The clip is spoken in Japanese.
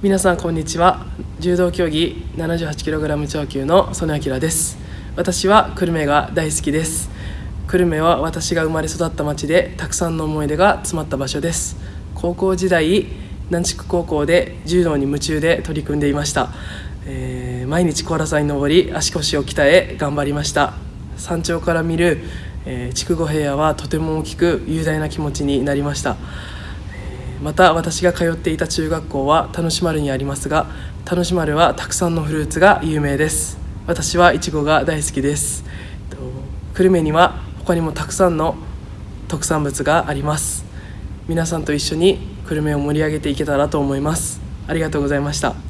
皆さんこんにちは。柔道競技 78kg 超級の曽根明です。私は久留米が大好きです。久留米は私が生まれ育った町でたくさんの思い出が詰まった場所です。高校時代南筑高校で柔道に夢中で取り組んでいました、えー毎日小原さんに登り足腰を鍛え頑張りました。山頂から見る、えー筑後平野はとても大きく雄大な気持ちになりました。また私が通っていた中学校は田主丸にありますが田主丸はたくさんのフルーツが有名です。私はいちごが大好きです。久留米には他にもたくさんの特産物があります。皆さんと一緒に久留米を盛り上げていけたらと思います。ありがとうございました。